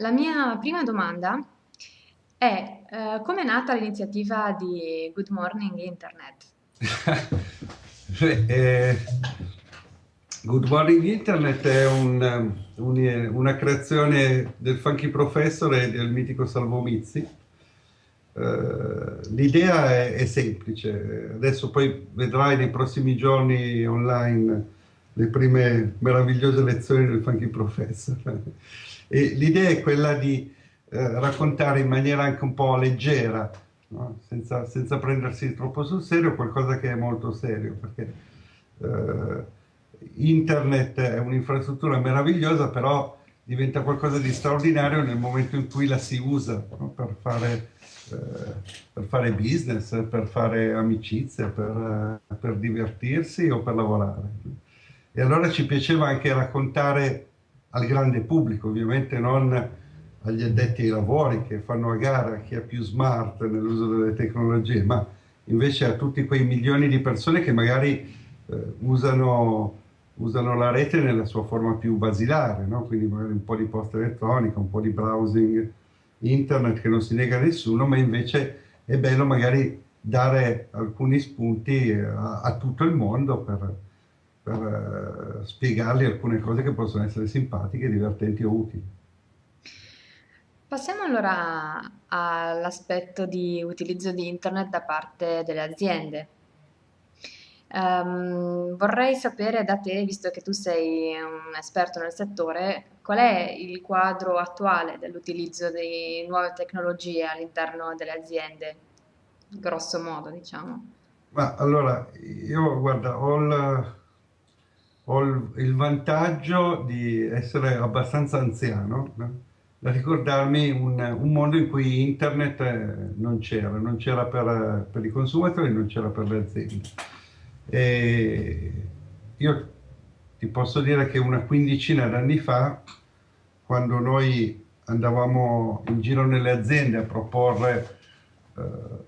la mia prima domanda è eh, come è nata l'iniziativa di Good Morning Internet? eh, Good Morning Internet è un, un, una creazione del Funky Professor e del mitico Salvo Mizzi. Uh, L'idea è, è, semplice, adesso poi vedrai nei prossimi giorni online le prime meravigliose lezioni del Funky Professor. L'idea è quella di eh, raccontare in maniera anche un po' leggera, no? senza, senza, prendersi troppo sul serio, qualcosa che è molto serio, perché eh, internet è un'infrastruttura meravigliosa, però diventa qualcosa di straordinario nel momento in cui la si usa no? per, fare, eh, per, fare, business, per fare amicizia, per, per, divertirsi o per lavorare. E allora ci piaceva anche raccontare al grande pubblico, ovviamente non agli addetti ai lavori che fanno a gara chi è più smart nell'uso delle tecnologie, ma invece a tutti quei milioni di persone che magari eh, usano usano la rete nella sua forma più basilare, no? quindi magari un po' di posta elettronica, un po' di browsing internet che non si nega a nessuno, ma invece è bello magari dare alcuni spunti a, a tutto il mondo per, per uh, spiegargli alcune cose che possono essere simpatiche, divertenti o utili. Passiamo allora all'aspetto di utilizzo di internet da parte delle aziende. Um, vorrei sapere da te, visto che tu sei un esperto nel settore, qual è il quadro attuale dell'utilizzo di nuove tecnologie all'interno delle aziende, grosso modo, diciamo. Ma allora, io guarda, ho il, ho il vantaggio di essere abbastanza anziano, no? da ricordarmi un, un, mondo in cui internet eh, non c'era, non c'era per, per i consumatori, non c'era per le aziende e io ti posso dire che una quindicina d'anni fa, quando noi andavamo in giro nelle aziende a proporre eh,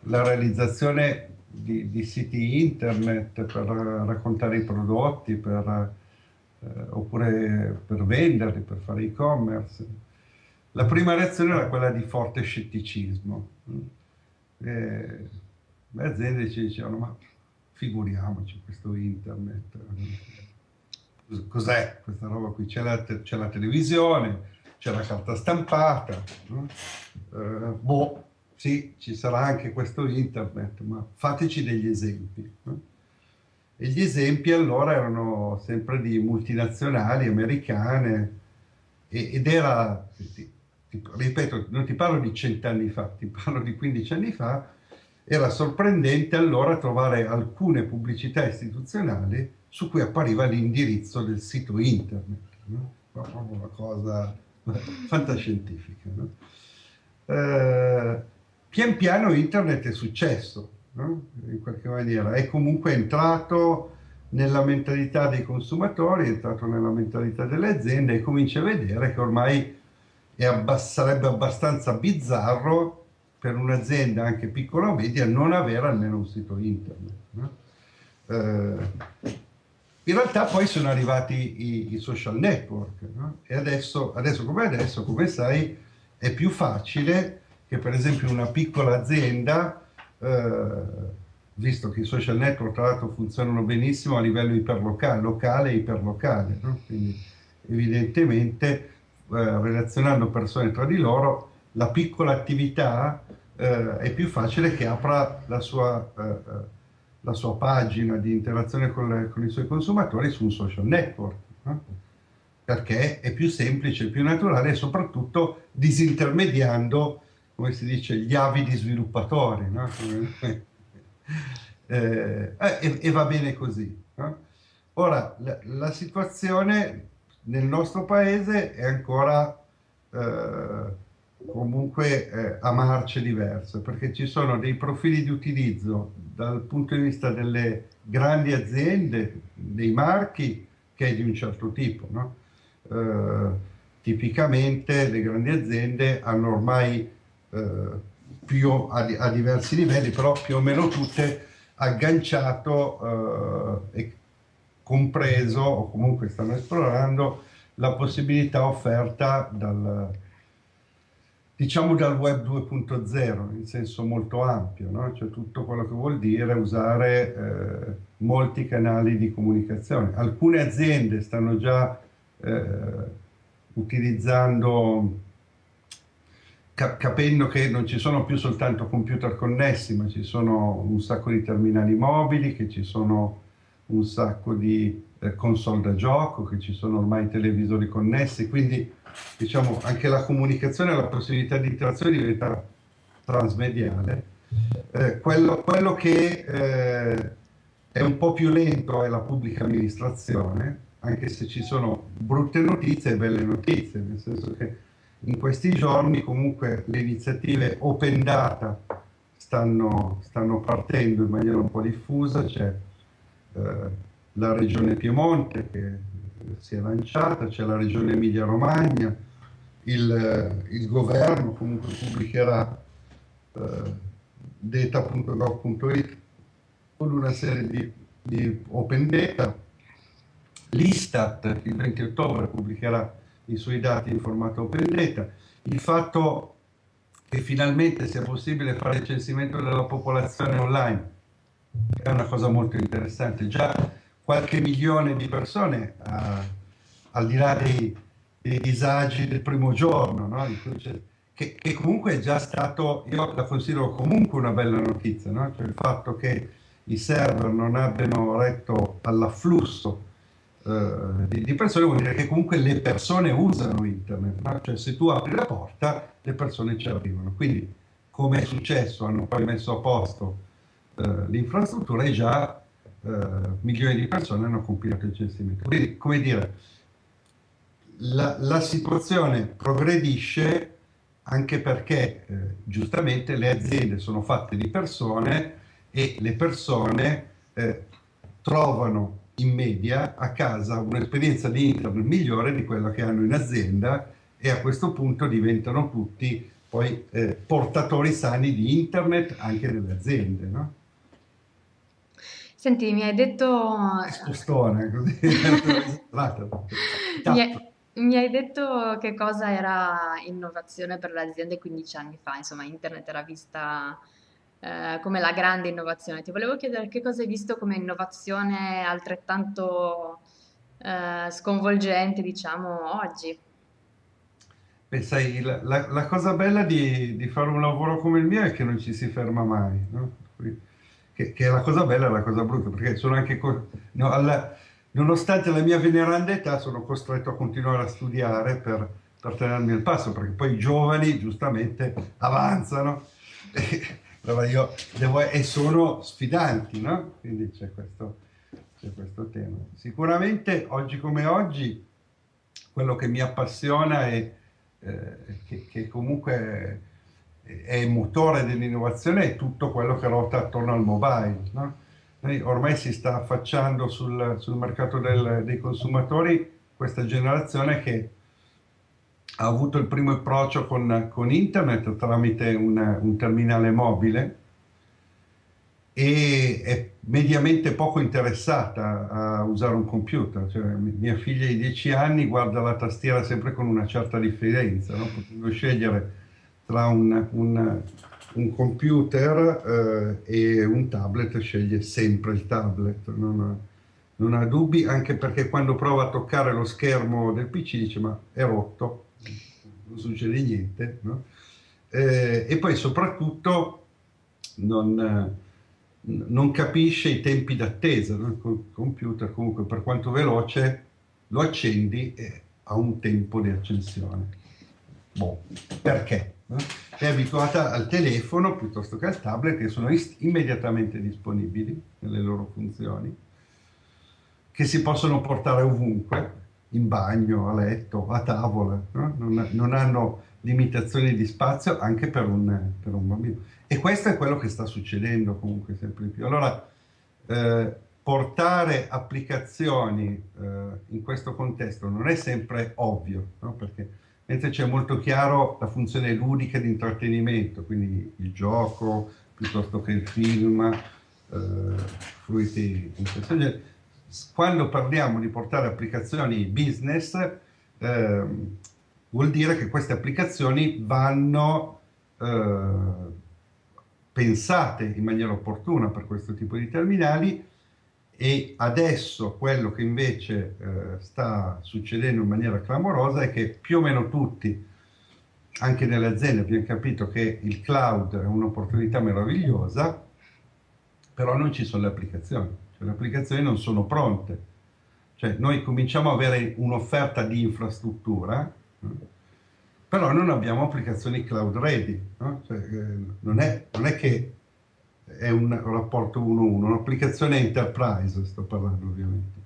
la realizzazione di, di, siti internet per raccontare i prodotti, per, eh, oppure per venderli, per fare e-commerce, la prima reazione era quella di forte scetticismo. E le aziende ci dicevano, ma figuriamoci questo internet. Cos'è questa roba qui? C'è la, la, televisione, c'è la carta stampata, no? uh, boh, sì, ci sarà anche questo internet, ma fateci degli esempi. E gli esempi allora erano sempre di multinazionali americane ed era, ripeto, non ti parlo di cent'anni fa, ti parlo di 15 anni fa, era sorprendente allora trovare alcune pubblicità istituzionali su cui appariva l'indirizzo del sito internet. No? Una cosa fantascientifica. No? Eh, pian piano internet è successo, no? in qualche maniera, è comunque entrato nella mentalità dei consumatori, è entrato nella mentalità delle aziende e comincia a vedere che ormai abbass sarebbe abbastanza bizzarro per un'azienda anche piccola o media non avere almeno un sito internet. No? Eh, in realtà poi sono arrivati i, i social network no? e adesso, adesso come adesso, come sai, è più facile che per esempio una piccola azienda, eh, visto che i social network tra l'altro funzionano benissimo a livello iperlocale, locale e iperlocale, no? quindi evidentemente eh, relazionando persone tra di loro la piccola attività eh, è più facile che apra la sua, eh, eh, la sua pagina di interazione con, con, i suoi consumatori su un social network, no? perché è più semplice, più naturale e soprattutto disintermediando, come si dice, gli avidi sviluppatori. No? Eh, e, e, va bene così. No? Ora, la, la, situazione nel nostro paese è ancora eh, comunque eh, a marce diverse, perché ci sono dei profili di utilizzo dal punto di vista delle grandi aziende, dei marchi, che è di un certo tipo. No? Eh, tipicamente le grandi aziende hanno ormai eh, più a, a, diversi livelli, però più o meno tutte agganciato eh, e compreso, o comunque stanno esplorando, la possibilità offerta dal, diciamo dal web 2.0 in senso molto ampio, no? cioè tutto quello che vuol dire usare eh, molti canali di comunicazione. Alcune aziende stanno già eh, utilizzando, cap capendo che non ci sono più soltanto computer connessi, ma ci sono un sacco di terminali mobili, che ci sono un sacco di eh, console da gioco, che ci sono ormai televisori connessi, quindi diciamo, anche la comunicazione e la possibilità di interazione diventa transmediale. Eh, quello, quello, che eh, è un po' più lento è la pubblica amministrazione, anche se ci sono brutte notizie e belle notizie, nel senso che in questi giorni comunque le iniziative open data stanno, stanno partendo in maniera un po' diffusa, c'è eh, la regione Piemonte che si è lanciata, c'è la regione Emilia-Romagna, il, il, governo comunque pubblicherà eh, data.gov.it con una serie di, di open data, l'Istat il 20 ottobre pubblicherà i suoi dati in formato open data, il fatto che finalmente sia possibile fare il censimento della popolazione online è una cosa molto interessante, già qualche milione di persone, uh, al di là dei, dei, disagi del primo giorno, no? che, che, comunque è già stato, io la considero comunque una bella notizia, no? cioè il fatto che i server non abbiano retto all'afflusso uh, di, di, persone vuol dire che comunque le persone usano internet, no? cioè se tu apri la porta le persone ci arrivano, quindi come è successo, hanno poi messo a posto uh, l'infrastruttura e già eh, milioni di persone hanno compilato il censimento. Quindi, come dire, la, la situazione progredisce anche perché eh, giustamente le aziende sono fatte di persone e le persone eh, trovano in media a casa un'esperienza di internet migliore di quella che hanno in azienda e a questo punto diventano tutti poi eh, portatori sani di internet anche nelle aziende. No? Senti, mi hai detto... Spostone, così. mi, hai, mi hai detto che cosa era innovazione per le aziende 15 anni fa, insomma, internet era vista eh, come la grande innovazione. Ti volevo chiedere che cosa hai visto come innovazione altrettanto eh, sconvolgente, diciamo, oggi. Beh, sai, la, la, la cosa bella di, di, fare un lavoro come il mio è che non ci si ferma mai, no? che, che, è la cosa bella e la cosa brutta, perché sono anche, no, alla, nonostante la mia veneranda età, sono costretto a continuare a studiare per, per tenermi al passo, perché poi i giovani giustamente avanzano allora io devo, e sono sfidanti, no? Quindi c'è questo, questo tema. Sicuramente oggi come oggi quello che mi appassiona è eh, che, che comunque è il motore dell'innovazione è tutto quello che ruota attorno al mobile. No? ormai si sta affacciando sul, sul mercato del, dei consumatori questa generazione che ha avuto il primo approccio con, con internet tramite un, un, terminale mobile e è mediamente poco interessata a usare un computer. Cioè, mia figlia di 10 anni guarda la tastiera sempre con una certa differenza, no? potendo scegliere tra un, un, un computer eh, e un tablet sceglie sempre il tablet, non ha, non ha, dubbi, anche perché quando prova a toccare lo schermo del PC dice ma è rotto, non succede niente, no? eh, e poi soprattutto non, non capisce i tempi d'attesa, no? il computer comunque per quanto veloce lo accendi e ha un tempo di accensione. Boh, perché? È abituata al telefono piuttosto che al tablet che sono immediatamente disponibili nelle loro funzioni, che si possono portare ovunque, in bagno, a letto, a tavola, no? non, non, hanno limitazioni di spazio anche per un, per un, bambino. E questo è quello che sta succedendo comunque sempre più. Allora, eh, portare applicazioni eh, in questo contesto non è sempre ovvio, no? perché mentre c'è molto chiaro la funzione ludica di intrattenimento, quindi il gioco piuttosto che il film, eh, fruiti in questo genere. Quando parliamo di portare applicazioni business, eh, vuol dire che queste applicazioni vanno eh, pensate in maniera opportuna per questo tipo di terminali e adesso quello che invece eh, sta succedendo in maniera clamorosa è che più o meno tutti, anche nelle aziende, abbiamo capito che il cloud è un'opportunità meravigliosa, però non ci sono le applicazioni, le applicazioni non sono pronte. Cioè noi cominciamo ad avere un'offerta di infrastruttura, però non abbiamo applicazioni cloud ready. No? Cioè, eh, non, è, non, è, che è un rapporto 1-1, un'applicazione enterprise, sto parlando ovviamente,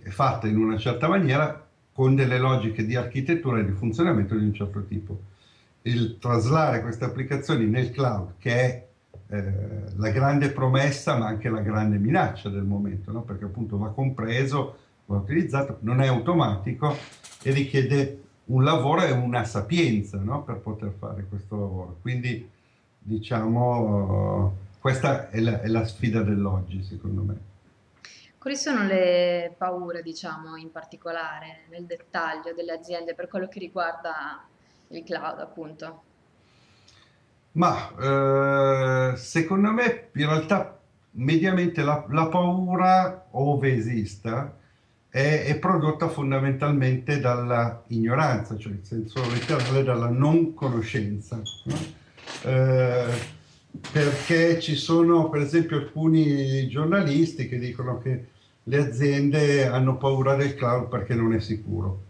è fatta in una certa maniera con delle logiche di architettura e di funzionamento di un certo tipo. Il traslare queste applicazioni nel cloud, che è eh, la grande promessa ma anche la grande minaccia del momento, no? perché appunto va compreso, va utilizzato, non è automatico e richiede un lavoro e una sapienza no? per poter fare questo lavoro. Quindi diciamo questa è la, è la sfida dell'oggi secondo me. Quali sono le paure, diciamo, in particolare, nel dettaglio delle aziende per quello che riguarda il cloud, appunto? Ma eh, secondo me in realtà mediamente la, la paura, ove esista, è, è, prodotta fondamentalmente dalla ignoranza, cioè in senso letterale dalla non conoscenza. No? Eh, perché ci sono per esempio alcuni giornalisti che dicono che le aziende hanno paura del cloud perché non è sicuro.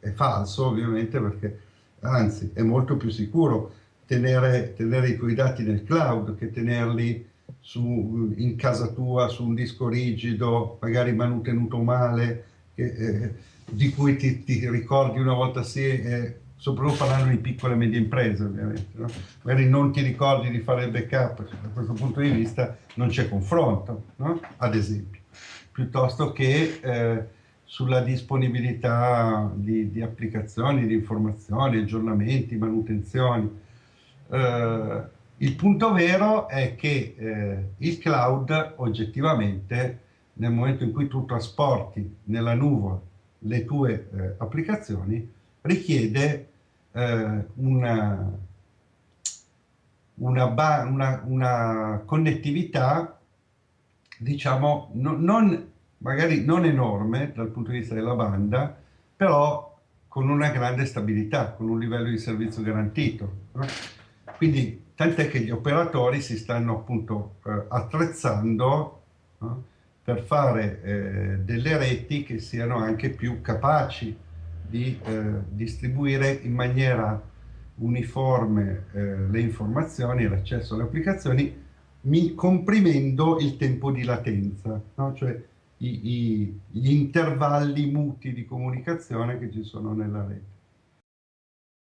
È falso ovviamente perché anzi è molto più sicuro tenere, tenere i tuoi dati nel cloud che tenerli su, in casa tua su un disco rigido, magari manutenuto male, che, eh, di cui ti, ti, ricordi una volta sì, eh, soprattutto parlando di piccole e medie imprese ovviamente, no? magari non ti ricordi di fare il backup, da questo punto di vista non c'è confronto, no? ad esempio, piuttosto che eh, sulla disponibilità di, di, applicazioni, di informazioni, aggiornamenti, manutenzioni. Eh, il punto vero è che eh, il cloud oggettivamente nel momento in cui tu trasporti nella nuvola le tue eh, applicazioni richiede eh, una, una, una, una, connettività diciamo no, non, magari non enorme dal punto di vista della banda però con una grande stabilità, con un livello di servizio garantito. Quindi tant'è che gli operatori si stanno appunto eh, attrezzando no? per fare eh, delle reti che siano anche più capaci di eh, distribuire in maniera uniforme eh, le informazioni l'accesso alle applicazioni comprimendo il tempo di latenza, no? cioè i, i, gli intervalli muti di comunicazione che ci sono nella rete.